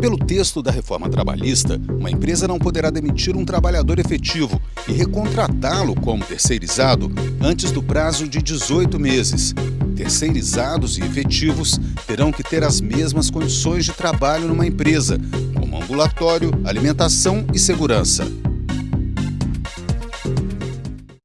Pelo texto da reforma trabalhista, uma empresa não poderá demitir um trabalhador efetivo e recontratá-lo como terceirizado antes do prazo de 18 meses. Terceirizados e efetivos terão que ter as mesmas condições de trabalho numa empresa, como ambulatório, alimentação e segurança.